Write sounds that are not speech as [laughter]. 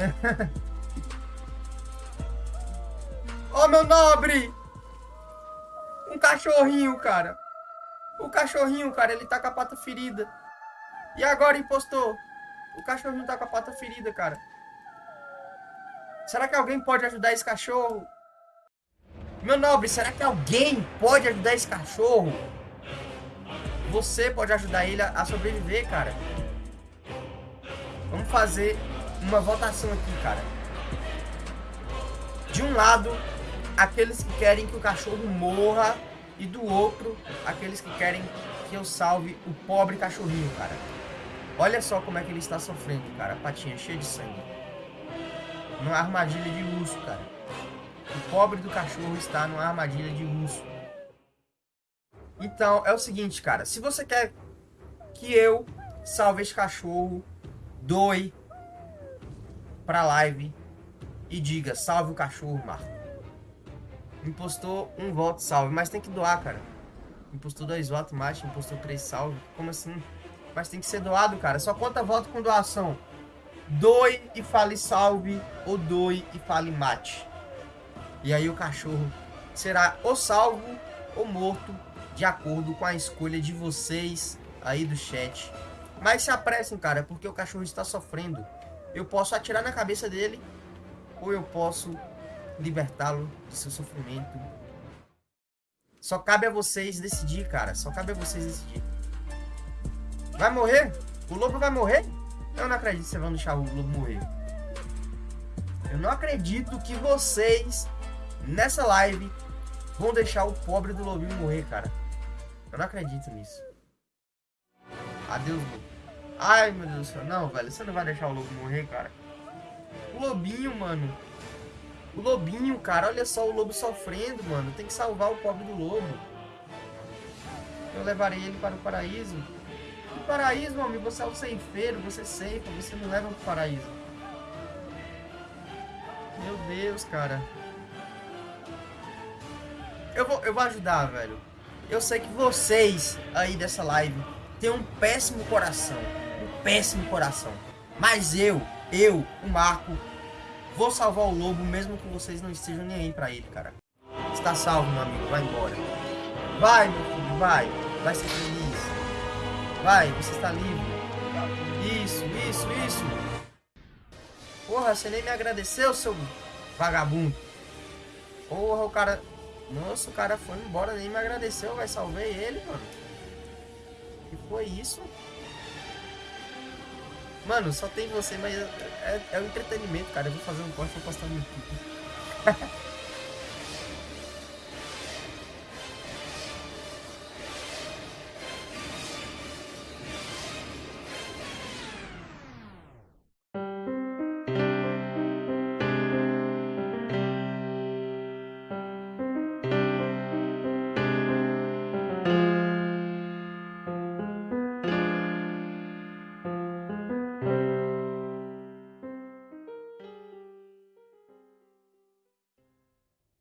[laughs] Ô, oh, meu nobre! Um cachorrinho, cara. O cachorrinho, cara, ele tá com a pata ferida. E agora, impostor? O cachorrinho tá com a pata ferida, cara. Será que alguém pode ajudar esse cachorro? Meu nobre, será que alguém pode ajudar esse cachorro? Você pode ajudar ele a sobreviver, cara. Vamos fazer uma votação aqui, cara. De um lado, aqueles que querem que o cachorro morra. E do outro, aqueles que querem que eu salve o pobre cachorrinho, cara. Olha só como é que ele está sofrendo, cara. A patinha cheia de sangue. Numa armadilha de urso, cara. O pobre do cachorro está numa armadilha de urso. Então, é o seguinte, cara. Se você quer que eu salve esse cachorro, doe pra live e diga, salve o cachorro, Marco. Impostou um voto, salve. Mas tem que doar, cara. Impostou dois votos, mate. Impostou três, salve. Como assim? Mas tem que ser doado, cara. Só conta voto com doação. Doe e fale salve, ou doe e fale mate. E aí o cachorro será ou salvo ou morto, de acordo com a escolha de vocês aí do chat. Mas se apressem, cara, porque o cachorro está sofrendo. Eu posso atirar na cabeça dele, ou eu posso libertá-lo de seu sofrimento. Só cabe a vocês decidir, cara. Só cabe a vocês decidir. Vai morrer? O lobo vai morrer? Eu não acredito que vocês vão deixar o lobo morrer. Eu não acredito que vocês, nessa live, vão deixar o pobre do lobinho morrer, cara. Eu não acredito nisso. Adeus, lobo. Ai, meu Deus do céu. Não, velho. Você não vai deixar o lobo morrer, cara. O lobinho, mano. O lobinho, cara. Olha só o lobo sofrendo, mano. Tem que salvar o pobre do lobo. Eu levarei ele para o paraíso paraíso, meu amigo. Você é o ceifeiro, você ceifa, você não leva pro paraíso. Meu Deus, cara. Eu vou, eu vou ajudar, velho. Eu sei que vocês aí dessa live têm um péssimo coração. Um péssimo coração. Mas eu, eu, o Marco, vou salvar o lobo mesmo que vocês não estejam nem aí pra ele, cara. Está salvo, meu amigo. Vai embora. Vai, meu filho, vai. Vai ser feliz. Vai, você está livre. Isso, isso, isso. Porra, você nem me agradeceu, seu vagabundo. Porra, o cara... Nossa, o cara foi embora, nem me agradeceu, vai salvei ele, mano. que foi isso? Mano, só tem você, mas é, é, é o entretenimento, cara. Eu vou fazer um corte e vou postar no YouTube. [laughs]